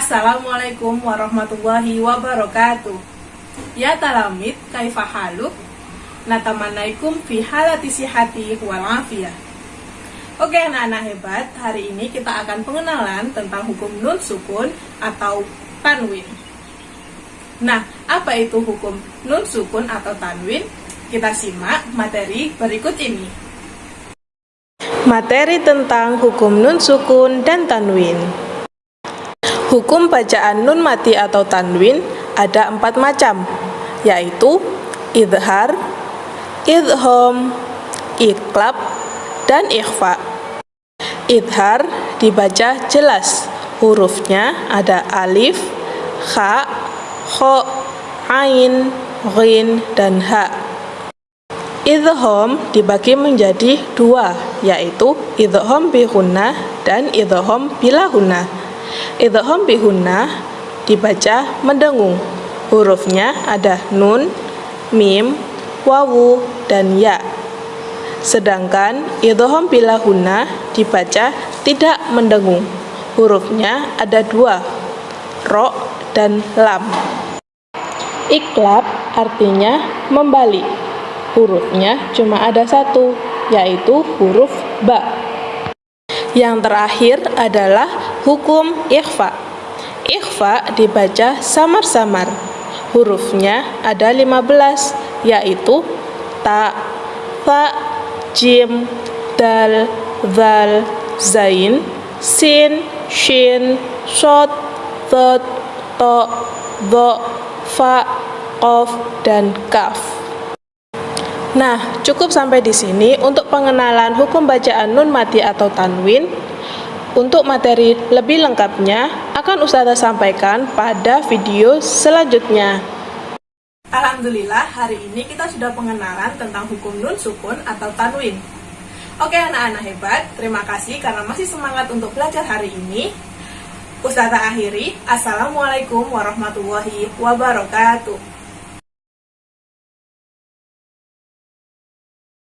Assalamualaikum warahmatullahi wabarakatuh. Ya talamid, kaifa haluk? Natamanaikum fi halati sihati wal afiyah. Oke anak-anak hebat, hari ini kita akan pengenalan tentang hukum nun sukun atau tanwin. Nah, apa itu hukum nun sukun atau tanwin? Kita simak materi berikut ini. Materi tentang hukum nun sukun dan tanwin. Hukum bacaan nun mati atau tanwin ada empat macam, yaitu idhar, idhom, iklab, dan ikhfa. Idhar dibaca jelas, hurufnya ada alif, kha, kho, ain, ghin, dan ha. Idhom dibagi menjadi dua, yaitu idhom bihunna dan idhom bilahunna. Idhom bihunna dibaca mendengung. Hurufnya ada nun, mim, wawu, dan ya. Sedangkan idhom bilahunna dibaca tidak mendengung. Hurufnya ada dua, ro dan lam. Iklab artinya membalik. Hurufnya cuma ada satu, yaitu huruf ba. Yang terakhir adalah hukum ikhfa. Ikhfa dibaca samar-samar. Hurufnya ada 15, yaitu ta, fa, jim, dal, zal, zain, sin, shin, shot, thot, to, do, fa, qaf, dan kaf. Nah, cukup sampai di sini untuk pengenalan hukum bacaan nun mati atau tanwin. Untuk materi lebih lengkapnya akan Ustazah sampaikan pada video selanjutnya. Alhamdulillah, hari ini kita sudah pengenalan tentang hukum nun sukun atau tanwin. Oke anak-anak hebat, terima kasih karena masih semangat untuk belajar hari ini. Ustazah akhiri, Assalamualaikum warahmatullahi wabarakatuh.